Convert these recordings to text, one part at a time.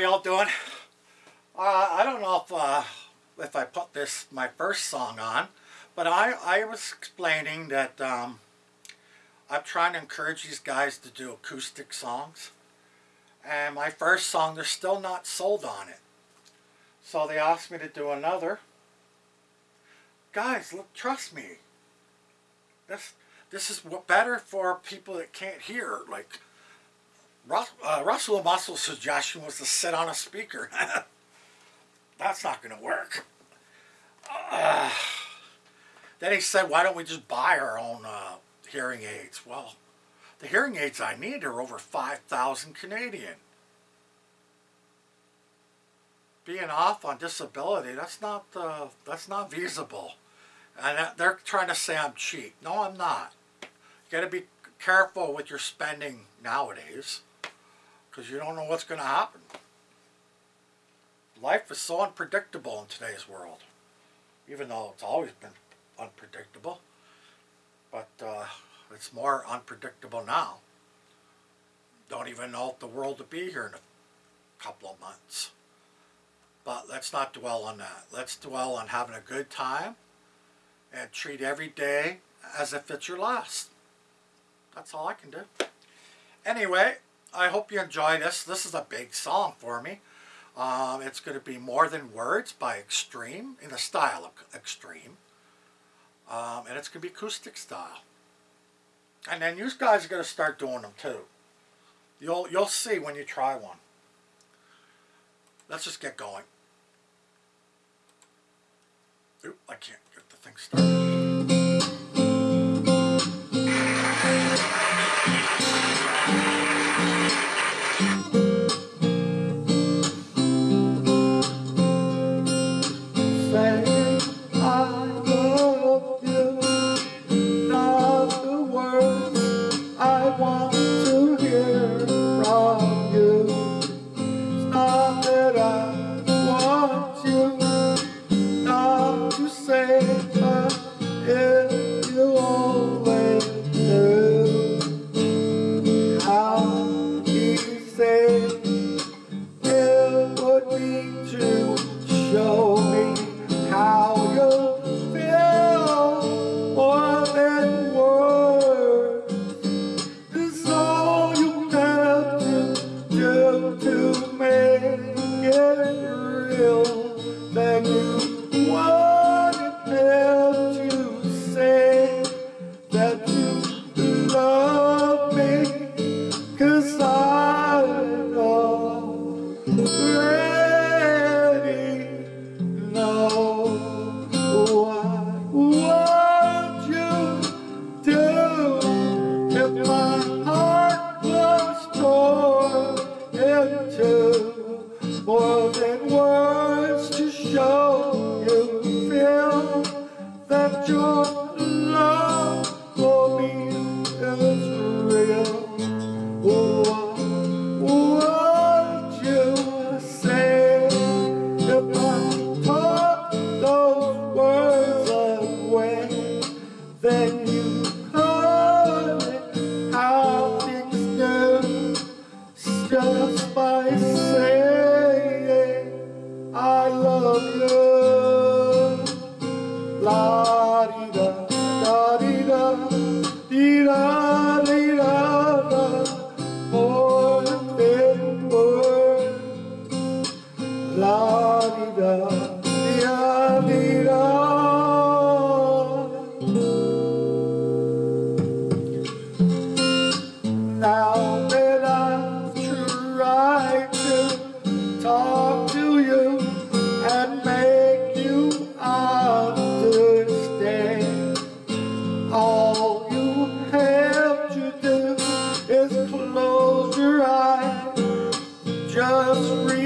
y'all doing? Uh, I don't know if uh, if I put this my first song on, but I I was explaining that um, I'm trying to encourage these guys to do acoustic songs, and my first song they're still not sold on it, so they asked me to do another. Guys, look, trust me. This this is what better for people that can't hear like. Uh, Russell suggestion was to sit on a speaker. That's not going to work. Uh, then he said, why don't we just buy our own uh, hearing aids? Well, the hearing aids I need are over 5,000 Canadian. Being off on disability, that's not, uh, that's not feasible. And they're trying to say I'm cheap. No, I'm not. You got to be careful with your spending nowadays because you don't know what's going to happen. Life is so unpredictable in today's world, even though it's always been unpredictable. But uh, it's more unpredictable now. Don't even know if the world will be here in a couple of months. But let's not dwell on that. Let's dwell on having a good time and treat every day as if it's your last. That's all I can do. Anyway, I hope you enjoy this. This is a big song for me. Um, it's going to be More Than Words by Extreme, in the style of Extreme. Um, and it's going to be acoustic style. And then you guys are going to start doing them too. You'll, you'll see when you try one. Let's just get going. Oop, I can't get the thing started. help my by say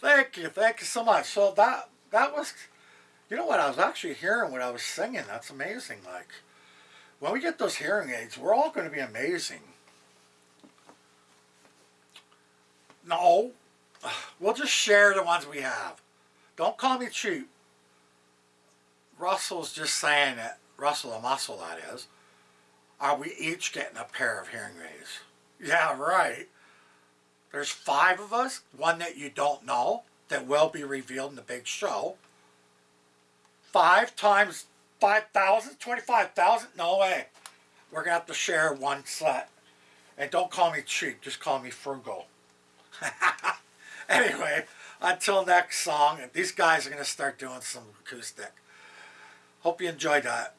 Thank you, thank you so much. So that that was, you know what? I was actually hearing what I was singing. That's amazing. Like, when we get those hearing aids, we're all going to be amazing. No, we'll just share the ones we have. Don't call me cheap. Russell's just saying it. Russell the muscle, that is. Are we each getting a pair of hearing aids? Yeah, right. There's five of us, one that you don't know, that will be revealed in the big show. Five times 5,000, 25,000? No way. We're going to have to share one set. And don't call me cheap, just call me frugal. anyway, until next song, these guys are going to start doing some acoustic. Hope you enjoyed that.